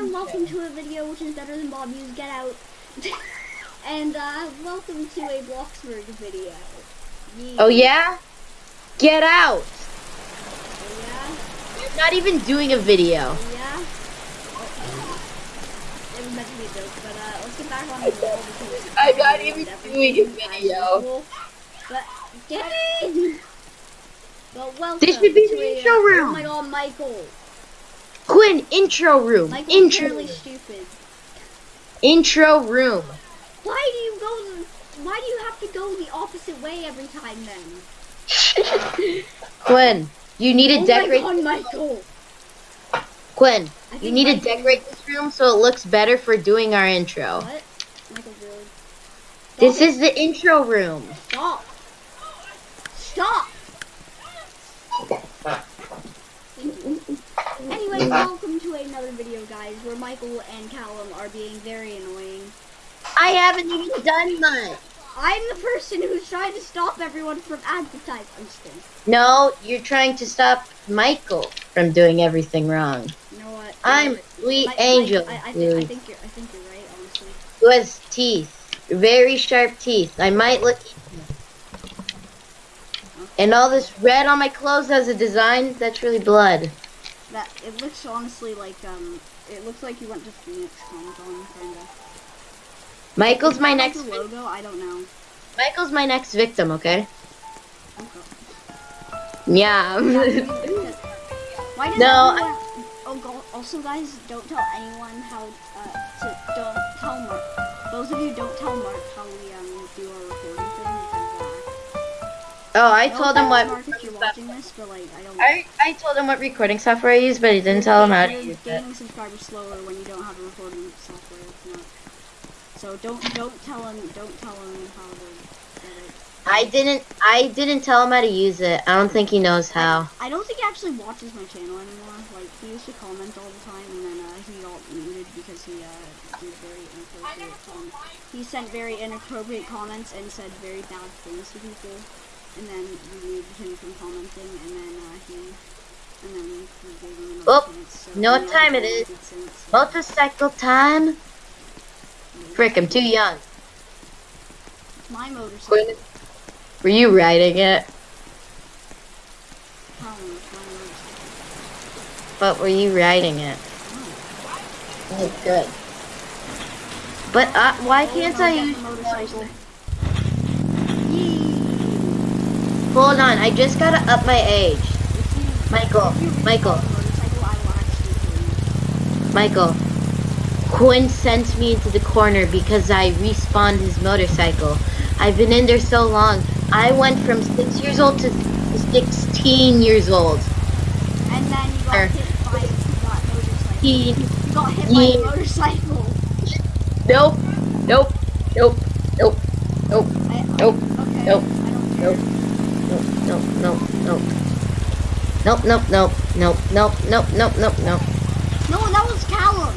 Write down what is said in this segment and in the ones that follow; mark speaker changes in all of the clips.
Speaker 1: and welcome to a video which is better than Bob Hughes Get Out. and uh, welcome to a Bloxburg video. Yee.
Speaker 2: Oh yeah? Get out!
Speaker 1: Oh, yeah?
Speaker 2: You're not even doing a video.
Speaker 1: Oh, yeah? Oh, it was meant to be a joke, but uh, let's get back on the roll because
Speaker 2: I'm not even doing a video.
Speaker 1: But, dang! Well, welcome
Speaker 2: This should be
Speaker 1: to
Speaker 2: the
Speaker 1: a,
Speaker 2: intro
Speaker 1: uh,
Speaker 2: room.
Speaker 1: Oh my god, Michael.
Speaker 2: Quinn, intro room. Intro
Speaker 1: stupid.
Speaker 2: Intro room.
Speaker 1: Why do you go? The, why do you have to go the opposite way every time then?
Speaker 2: Quinn, you need to
Speaker 1: oh
Speaker 2: decorate.
Speaker 1: my god, Michael!
Speaker 2: Quinn, you need to decorate this room so it looks better for doing our intro.
Speaker 1: What? Michael really?
Speaker 2: This is the intro room.
Speaker 1: Stop! Stop! Welcome to another video, guys, where Michael and Callum are being very annoying.
Speaker 2: I haven't even done much.
Speaker 1: I'm the person who's trying to stop everyone from advertising. I'm just kidding.
Speaker 2: No, you're trying to stop Michael from doing everything wrong.
Speaker 1: You know what?
Speaker 2: I'm sweet
Speaker 1: Mi-
Speaker 2: angel,
Speaker 1: I, I, think, I think you're. I think you're right, honestly.
Speaker 2: Who has teeth? Very sharp teeth. I might look. And all this red on my clothes has a design. That's really blood.
Speaker 1: That it looks honestly like um. It looks like you went to Phoenix Comic Con, kinda.
Speaker 2: Michael's my next.
Speaker 1: Like logo? I don't know.
Speaker 2: Michael's my next victim. Okay.
Speaker 1: Okay.
Speaker 2: Yeah.
Speaker 1: Why
Speaker 2: No,
Speaker 1: everyone... Oh, go- also, guys, don't tell anyone how uh, to don't tell Mark. Those of you don't tell Mark how we um do our recording thing because uh.
Speaker 2: oh, I told him what.
Speaker 1: Mark, watching this, but like I don't.
Speaker 2: I I told him what recording software I use, but he didn't tell him how to
Speaker 1: You're
Speaker 2: use it.
Speaker 1: gaining subscribers slower when you don't have a recording software. It's not. So don't don't tell him don't tell him how to get it.
Speaker 2: I didn't. I didn't tell him how to use it. I don't think he knows how.
Speaker 1: I don't think he actually watches my channel anymore. Like he used to comment all the time, and then uh, he got muted because he uh, did very inappropriate. Um, he sent very inappropriate comments and said very bad things to people, and then we muted him from commenting, and then uh, he, and then we gave him another
Speaker 2: Oh,
Speaker 1: chance. So
Speaker 2: know what time it is.
Speaker 1: so-
Speaker 2: Motorcycle time. Frick, I'm too young.
Speaker 1: My motorcycle.
Speaker 2: Quinn, were you riding it?
Speaker 1: How long is my?
Speaker 2: But were you riding it?
Speaker 1: Oh.
Speaker 2: Oh, good. But uh, why
Speaker 1: Oh,
Speaker 2: can't I use
Speaker 1: motorcycle?
Speaker 2: Hold on, I just gotta up my age. Michael, Michael.
Speaker 1: recall the motorcycle, I will actually kill you.
Speaker 2: Michael. Quinn sent me into the corner because I respawned his motorcycle. I've been in there so long. I went from six years old to 16 years old.
Speaker 1: And then you got
Speaker 2: Er.
Speaker 1: hit by that motorcycle.
Speaker 2: He,
Speaker 1: You got hit by a motorcycle.
Speaker 2: nope, nope, nope, nope, nope,
Speaker 1: I,
Speaker 2: Nope.
Speaker 1: Okay.
Speaker 2: Nope.
Speaker 1: I care.
Speaker 2: Nope, nope, nope, nope, nope, nope, nope, nope, nope, nope, nope, nope, nope.
Speaker 1: No, that was Callum.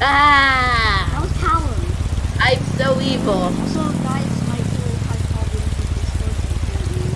Speaker 2: Ah!
Speaker 1: That was Callum.
Speaker 2: I'm so evil.
Speaker 1: Also, guys, Michael has problems with Discord, so apparently.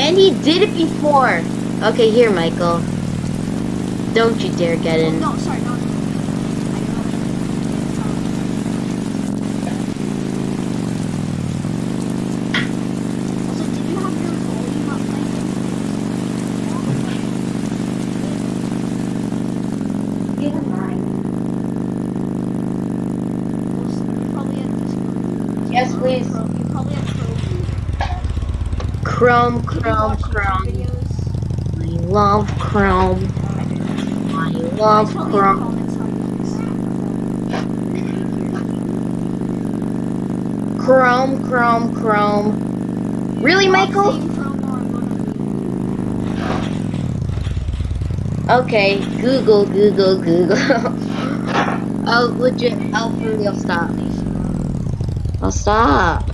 Speaker 2: And he did it before. Okay, here, Michael. Don't you dare get
Speaker 1: Oh,
Speaker 2: in.
Speaker 1: no, sorry, no.
Speaker 2: please.
Speaker 1: You probably have
Speaker 2: Chrome.
Speaker 1: Chrome,
Speaker 2: Chrome, I love Chrome. I love Chrome. Chrome, Chrome, Chrome. Really, Michael? Okay, Google, Google, Google. oh, legit, I'll for stop
Speaker 1: leave you.
Speaker 2: I'll stop.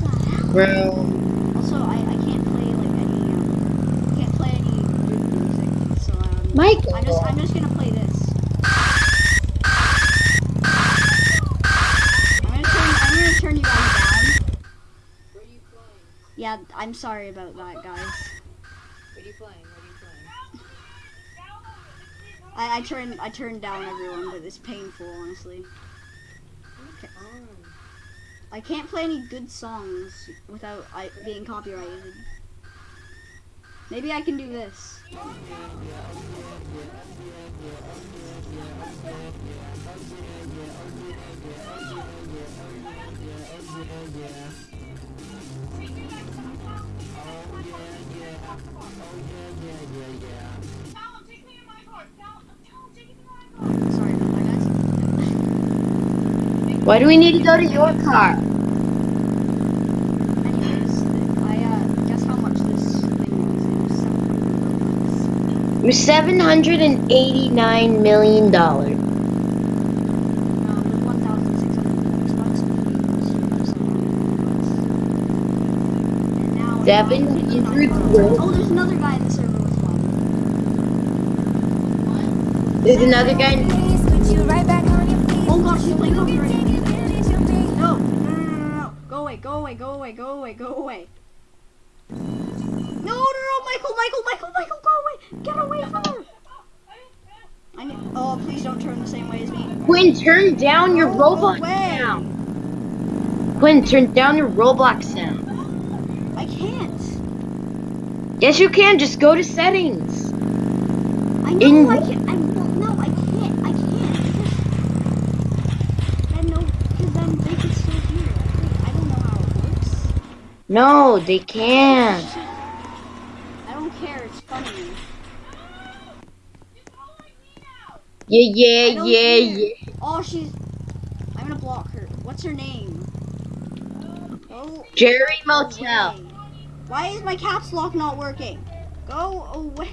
Speaker 1: What the hell?
Speaker 2: Chrome.
Speaker 1: Also, I, I can't play like any um, can't play any good music, so um,
Speaker 2: Michael.
Speaker 1: I'm just I'm just gonna play this. I'm gonna turn I'm gonna turn you guys down. Where are you playing? Yeah, I'm sorry about that, guys.
Speaker 3: What are you playing? What are you playing?
Speaker 1: I, I turned I turned down everyone, but it's painful, honestly. I can't play any good songs without I, being copyrighted. Maybe I can do this. Sorry
Speaker 2: Why do we need to go to your car?
Speaker 1: Is.
Speaker 2: Seven hundred and eighty-nine million dollars.
Speaker 1: With 1,600 bucks, bucks, and now it's
Speaker 2: Seven
Speaker 1: 159
Speaker 2: hundred.
Speaker 1: Oh, there's another guy in the server with one.
Speaker 2: There's another guy.
Speaker 1: Oh gosh, he's playing copyrighted music. No, no, no, no, no, no. Go away, go away, go away, go away, go away. No, no, no, Michael, Michael, Michael, Michael, go away. Get away from her. I need, oh, please don't turn the same way as me.
Speaker 2: Quinn, turn down your
Speaker 1: Go
Speaker 2: Roblox
Speaker 1: away.
Speaker 2: sound. Quinn, turn down your Roblox sound.
Speaker 1: I can't.
Speaker 2: Yes, you can. Just go to settings.
Speaker 1: I know
Speaker 2: In-
Speaker 1: I can't. I well, no, I can't. I can't because then no, because then they can still hear. it. I don't know how it works.
Speaker 2: No, they can't.
Speaker 1: I don't care. It's funny.
Speaker 2: Yeah, yeah, yeah,
Speaker 1: care.
Speaker 2: yeah.
Speaker 1: Oh, she's. I'm gonna block her. What's her name? Oh.
Speaker 2: Jerry Motel.
Speaker 1: away. Why is my caps lock not working? Go away.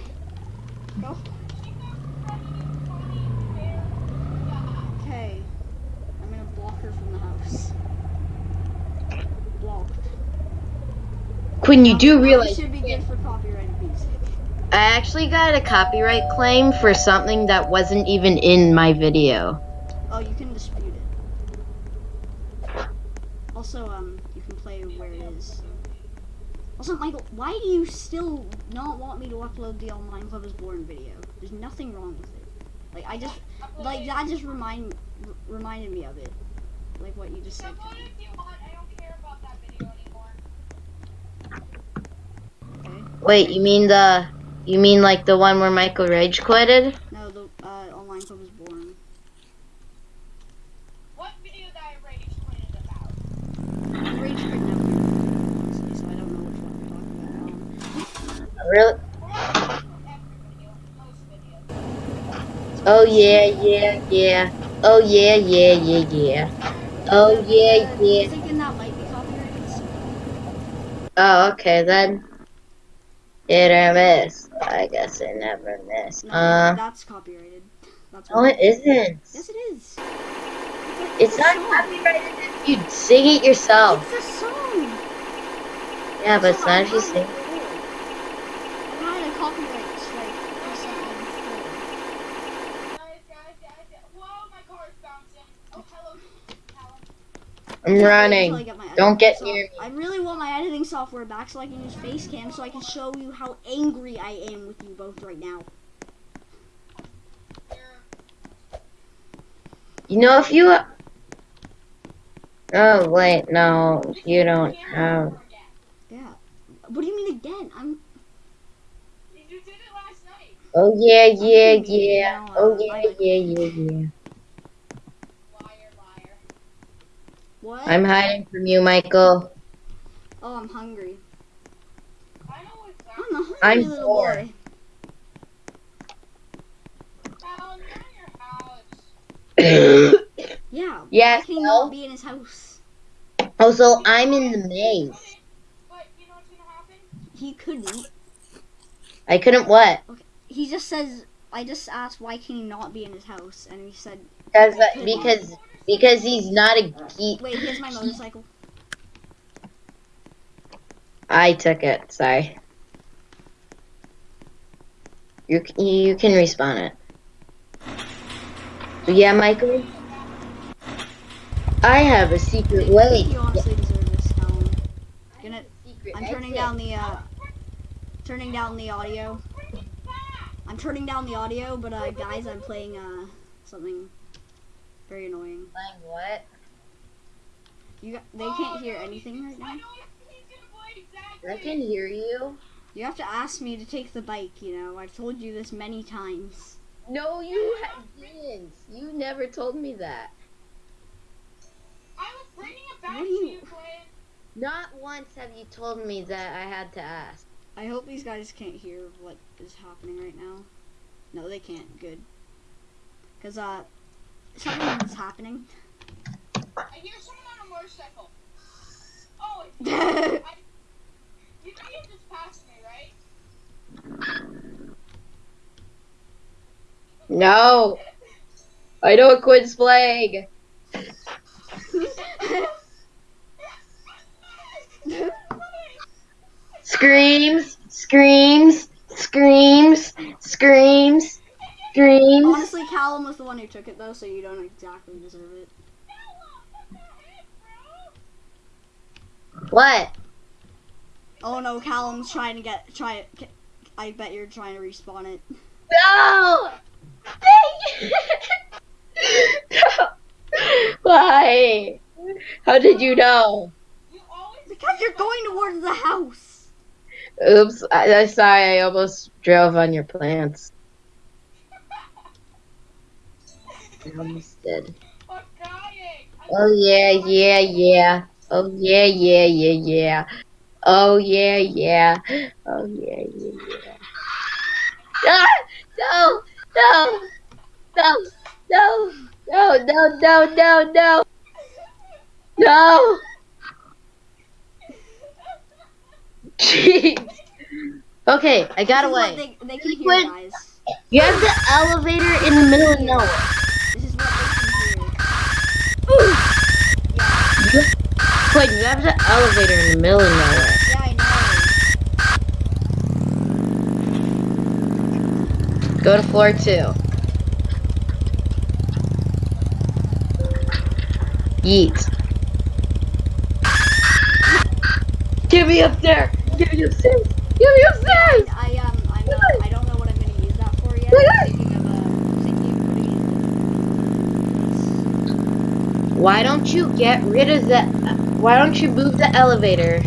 Speaker 1: Go. Okay. I'm gonna block her from the house. Blocked.
Speaker 2: Quinn, you do realize
Speaker 1: should be good for copyrighted music.
Speaker 2: I actually got a copyright claim for something that wasn't even in my video.
Speaker 1: Oh, you can dispute it. Also, um, you can play where it is. Also, Michael, why do you still not want me to upload the Online Club is Born video? There's nothing wrong with it. Like, I just, like, that just remind, r- reminded me of it. Like what you just said.
Speaker 2: Wait, you mean the, you mean like the one where Michael Rage quitted?
Speaker 1: No, the uh, Online Club is Born.
Speaker 4: What video that I rage tweeted about?
Speaker 1: Rage quit never, honestly, so I don't know which one you're talking about.
Speaker 2: Really?
Speaker 4: Every video, most videos.
Speaker 2: Oh yeah, yeah, yeah. Oh yeah, yeah, yeah, yeah. Oh yeah,
Speaker 1: the
Speaker 2: yeah.
Speaker 1: music in that might be copyrighted. so-
Speaker 2: Oh, okay then. Hit or miss. I guess it never miss.
Speaker 1: No,
Speaker 2: Uh,
Speaker 1: that's copyrighted. That's
Speaker 2: no, it isn't.
Speaker 1: Yes, it is.
Speaker 2: It's not
Speaker 1: song.
Speaker 2: copyrighted if you sing it yourself.
Speaker 1: It's a song.
Speaker 2: Yeah, but it's not if you sing.
Speaker 1: it had a copyright strike for something before.
Speaker 4: Guys, guys, guys, guys. Whoa, my car is bouncing. Oh, hello. Callum.
Speaker 2: I'm running.
Speaker 1: get
Speaker 2: Don't get near me.
Speaker 1: I really want my editing software back so I can use Facecam so I can show you how angry I am with you both right now.
Speaker 4: You're
Speaker 2: know, if you. Oh wait, no, you don't have.
Speaker 1: Yeah. What do you mean again? I'm.
Speaker 4: You did it last night.
Speaker 2: Oh yeah, yeah, yeah. Oh
Speaker 1: uh,
Speaker 2: yeah, yeah, yeah, yeah.
Speaker 1: What?
Speaker 2: I'm hiding from you, Michael.
Speaker 1: Oh, I'm hungry.
Speaker 4: I know what's that.
Speaker 1: I'm a hungry
Speaker 2: I'm
Speaker 1: little
Speaker 2: bored.
Speaker 1: boy.
Speaker 4: Callum, you're in your house.
Speaker 1: Yeah.
Speaker 2: Yeah,
Speaker 1: Why can he
Speaker 2: well-
Speaker 1: not be in his house?
Speaker 2: Oh, also, I'm in the maze.
Speaker 4: But you know what's gonna happen?
Speaker 1: He couldn't.
Speaker 2: I couldn't what?
Speaker 1: He just says. I just asked why can he not be in his house, and he said,
Speaker 2: Because because because he's not a geek.
Speaker 1: "Wait, here's my motorcycle."
Speaker 2: I took it. Sorry. You you can respawn it. Yeah, Michael. I have a secret way.
Speaker 1: you honestly deserve this, Colin. Gonna, I'm turning down the. uh turning down the audio. I'm turning down the audio, but uh, guys, I'm playing uh something very annoying.
Speaker 2: Playing what?
Speaker 1: You got, they can't hear anything right
Speaker 4: I
Speaker 1: now.
Speaker 4: know what he's gonna play exactly.
Speaker 2: I can hear you.
Speaker 1: You have to ask me to take the bike. You know, I've told you this many times.
Speaker 2: No, you ha- didn't. You never told me that.
Speaker 4: I was bringing it back
Speaker 1: What do
Speaker 4: to
Speaker 1: you-
Speaker 4: you, Quinn.
Speaker 2: Not once have you told me that I had to ask.
Speaker 1: I hope these guys can't hear what is happening right now. No, they can't. Good. Cause uh, something is happening.
Speaker 4: I hear someone on a motorcycle. Oh, it's
Speaker 1: no,
Speaker 4: I, you know you just passed me, right?
Speaker 2: No. I know Quinn's flag. Screams, screams, screams, screams,
Speaker 1: Honestly, Callum was the one who took it though, so you don't exactly deserve it.
Speaker 2: What?
Speaker 1: Oh no, Callum's trying to get try. I bet you're trying to respawn it.
Speaker 2: No! Dang it! no! Why? How did you know?
Speaker 4: You always
Speaker 1: Because you're going towards the house.
Speaker 2: Oops, I, I'm sorry, I almost drove on your plants. I almost did.
Speaker 4: I'm dying. I'm
Speaker 2: Oh yeah, yeah, yeah. Oh yeah, yeah, yeah, yeah. Oh yeah, yeah. Oh yeah, yeah, yeah. Ah! No! No! No! No! No! No! No! No! No! No! Jeez. Okay, I got
Speaker 1: This
Speaker 2: away.
Speaker 1: They, they can hear,
Speaker 2: Wait.
Speaker 1: guys.
Speaker 2: You have the elevator in the middle of nowhere. Wait, you have the elevator in the middle of nowhere.
Speaker 1: yeah, I know.
Speaker 2: Go to floor two. Yeet. Get me up there! Get me upstairs! Get me upstairs!
Speaker 1: I um, I'm not, I don't know what I'm gonna use that for yet. I'm thinking of uh, thinking of putting it in
Speaker 2: Why don't you get rid of the? Why don't you move the elevator?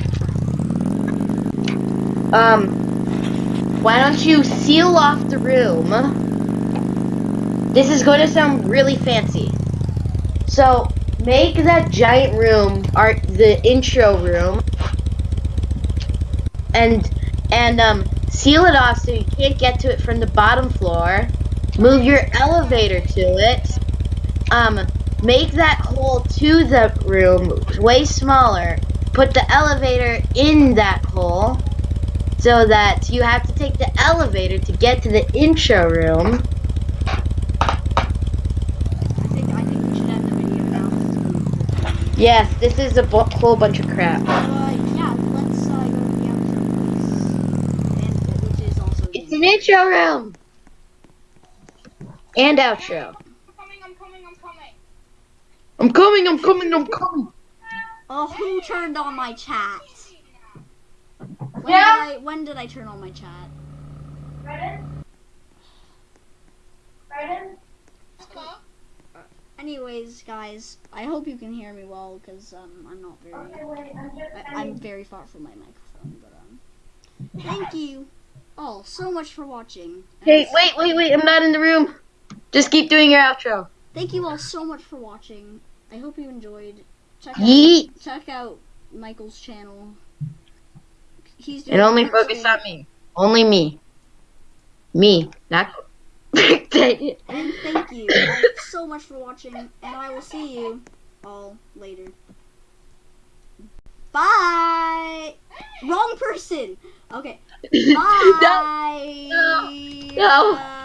Speaker 2: Um. Why don't you seal off the room? This is going to sound really fancy. So make that giant room, our the intro room, and and um seal it off so you can't get to it from the bottom floor. Move your elevator to it. Um, make that hole to the room way smaller. Put the elevator in that hole so that you have to take the elevator to get to the intro room.
Speaker 1: I think I think we should end the video now.
Speaker 2: Yes, this is a bu- whole bunch of crap.
Speaker 1: Uh, yeah, let's uh, go to the outro, please. And which is also
Speaker 2: It's an intro room and outro.
Speaker 4: I'm coming, I'm coming, I'm coming.
Speaker 2: I'm coming, I'm coming, I'm coming.
Speaker 1: Oh, who turned on my chat? When
Speaker 2: Yeah.
Speaker 1: did I when did I turn on my chat?
Speaker 4: Hello?
Speaker 1: Anyways, guys, I hope you can hear me well because um, I'm not very. I, I'm very far from my microphone, but um, thank you all so much for watching.
Speaker 2: Hey, wait, wait, wait, I'm not in the room. Just keep doing your outro.
Speaker 1: Thank you all so much for watching. I hope you enjoyed. Check out, check out Michael's channel. He's doing
Speaker 2: And only
Speaker 1: great
Speaker 2: focus on me. Only me. Me, not. Dang it.
Speaker 1: And thank you all so much for watching, and I will see you all later. Bye. Wrong person. Okay.
Speaker 2: no,
Speaker 1: Bye.
Speaker 2: no.
Speaker 1: Bye.